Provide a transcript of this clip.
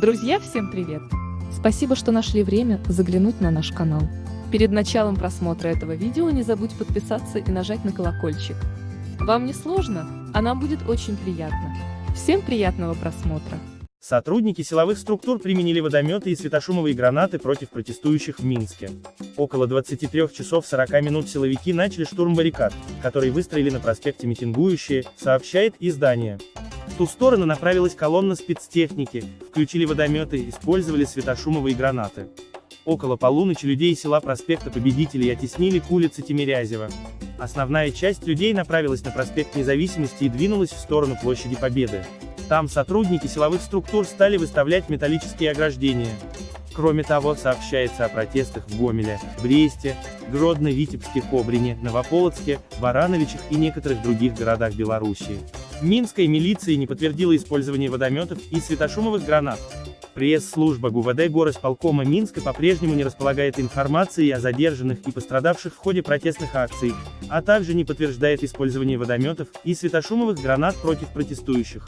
Друзья, всем привет! Спасибо, что нашли время заглянуть на наш канал. Перед началом просмотра этого видео не забудь подписаться и нажать на колокольчик. Вам не сложно, а нам будет очень приятно. Всем приятного просмотра! Сотрудники силовых структур применили водометы и светошумовые гранаты против протестующих в Минске. Около 23 часов 40 минут силовики начали штурм баррикад, которые выстроили на проспекте митингующие, сообщает издание. Ту сторону направилась колонна спецтехники, включили водометы, использовали светошумовые гранаты. Около полуночи людей села проспекта Победителей оттеснили к улице Тимирязева. Основная часть людей направилась на проспект Независимости и двинулась в сторону площади Победы. Там сотрудники силовых структур стали выставлять металлические ограждения. Кроме того, сообщается о протестах в Гомеле, Бресте, Гродно, Витебске, Кобрине, Новополоцке, Барановичах и некоторых других городах Белоруссии. Минская милиция не подтвердила использование водометов и светошумовых гранат. Пресс-служба ГУВД горосполкома Минска по-прежнему не располагает информацией о задержанных и пострадавших в ходе протестных акций, а также не подтверждает использование водометов и светошумовых гранат против протестующих.